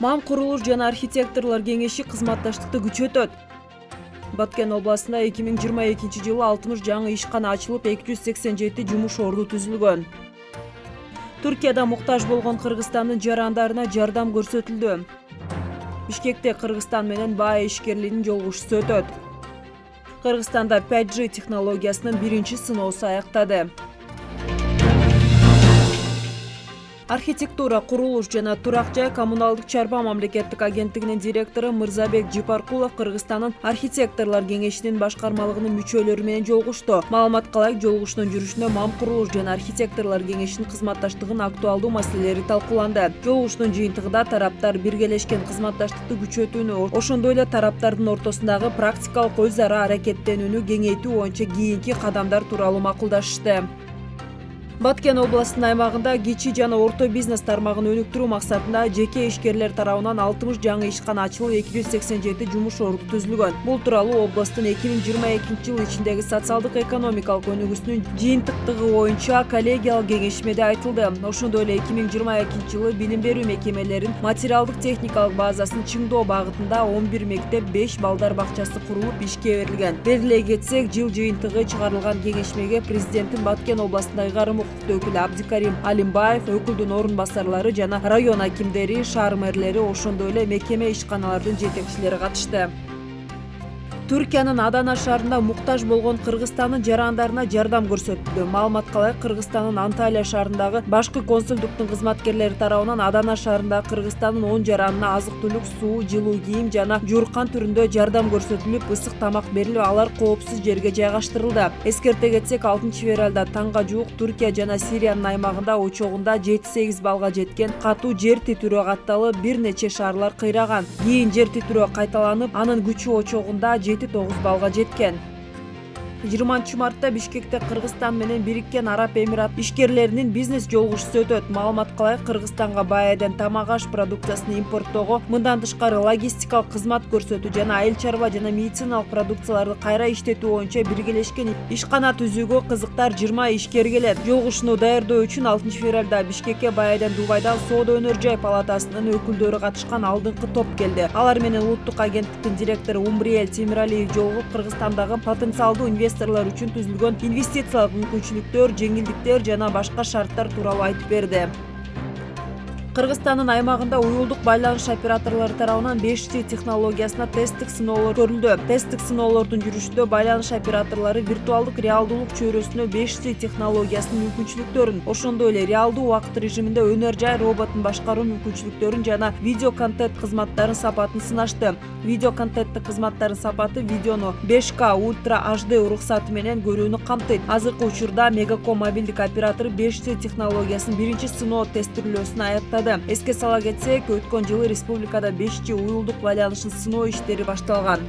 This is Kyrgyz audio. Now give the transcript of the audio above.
мам курулуш жана архитекторлор кеңеши кызматташтыкты күчөтөт. Баткен областында эки миң жыйырма экинчи жылы алтымыш жаңы ишкана ачылып эки жүз сексен жети жумуш орду түзүлгөн. Туркияда муктаж болгон кыргызстандын жарандарына жардам көрсөтүлдү. Бишкекте кыргызстан менен баа ишкерлигинин жолугушуусу өтөт кыргызстанда пять g технологиясынын биринчи сыноосу аяктады архитектура курулуш жана турак жай коммуналдык чарба мамлекеттик агенттигинин директору мырзабек жыпаркулов кыргызстандын архитекторлор кеңешинин башкармалыгынын мүчөлөрү менен жолугушту. Маалыматка ылайык жолугушуунун жүрүшүндө мам курулуш жана архитекторлор кеңешинин кызматташтыгынын актуалдуу маселелери талкууланды. Жолугушуунун жыйынтыгында тараптар биргелешкен кызматташтыкты күчөтүүнү ошондой эле тараптардын ортосундагы практикалык өз ара аракеттенүүнү кеңейтүү боюнча кийинки кадамдар тууралуу макулдашышты баткен областынын аймагында кичи жана орто бизнес тармагын өнүктүрүү максатында жеке ишкерлер тарабынан алтымыш жаңы ишкана ачылып эки жүз сексен жети жумуш орду түзүлгөн. Бул тууралуу областтын эки миң жыйырма экинчи жыл ичиндеги социалдык экономикалык өнүгүүсүнүн жыйынтыктыгы боюнча коллегиялык кеңешмеде айтылды. Ошондой эле эки миң жыйырма экинчи жылы билим берүү мекемелеринин материалдык техникалык базасын чыңдоо багытында он бир мектеп беш балдар бакчасы курулуп ишке берилген. Белгилей кетсек жыл жыйынтыгы чыгарылган кеңешмеге президенттин баткен областындагы ыйгарым өкүлү абдикарим алимбаев өкүлдүн орун басарлары жана район акимдери шаар мэрлери ошондой эле мекеме ишканалардын жетекчилери катышты туркиянын адана шаарында муктаж болгон кыргызстандын жарандарына жардам көрсөтүлдү маалыматка ылайык кыргызстандын анталия шаарындагы башкы консулдуктун кызматкерлери тарабынан адана шаарындагы кыргызстандын он жаранына азык түлүк суу жылуу кийим жана жууркан түрүндө жардам көрсөтүлүп ысык тамак берилип алар коопсуз жерге жайгаштырылды. Эскерте кетсек алтынчы февралда таңга жуук туркия жана сириянын аймагында очогунда жети сегиз баллга жеткен катуу жер титирөө катталып бир нече шаарлар кыйраган. Кийин жер титирөө кайталанып анын күчү очогунда тогуз баллга жеткен жыйырманчы мартта бишкекте кыргызстан менен бириккен араб эмират ишкерлеринин бизнес жолугушуусу өтөт. Маалыматка ылайык кыргызстанга баайден тамак аш продукциясын импорттоого мындан тышкары логистикалык кызмат көрсөтүү жана айыл чарба жана медициналык продукцияларды кайра иштетүү боюнча биргелешкен ишкана түзүүгө кызыктар жыйырма ишкер келет. Жолугушууну даярдоо үчүн алтынчы февралда бишкекке баайден дубайдан соода өнөр жай палатасынын өкүлдөрү катышкан алдыңкы топ келди. Алар менен улуттук агенттиктин директору умбриэль темиралиев жолугуп кыргызстандагы потенциалдуу инвесторлор үчүн түзүлгөн инвестициялык мүмкүнчүлүктөр жеңилдиктер жана башка шарттар тууралуу айтып берди. Кыргызстандын аймагында уюлдук байланыш операторлору тарабынан беш g технологиясына тесттик сыноолор көрүлдү. Тесттик сыноолордун жүрүшүндө байланыш операторлору виртуалдык реалдуулук чөйрөсүнө беш g технологиясынын мүмкүнчүлүктөрүн ошондой эле реалдуу убакыт режиминде өнөр жай роботун башкаруу мүмкүнчүлүктөрүн жана видео контент кызматтарынын сапатын сынашты. Видео контенттик кызматтардын сапаты видеону беш к ультра hd уруксаты менен көрүүнү камтыйт. Азыркы учурда мегаком мобилдик оператору беш g технологиясынын биринчи сыноо тестирлөөсүн аяктады. Эске сала кетсек өткөн жылы республикада беш g уюлдук байланышын сыноо иштери башталган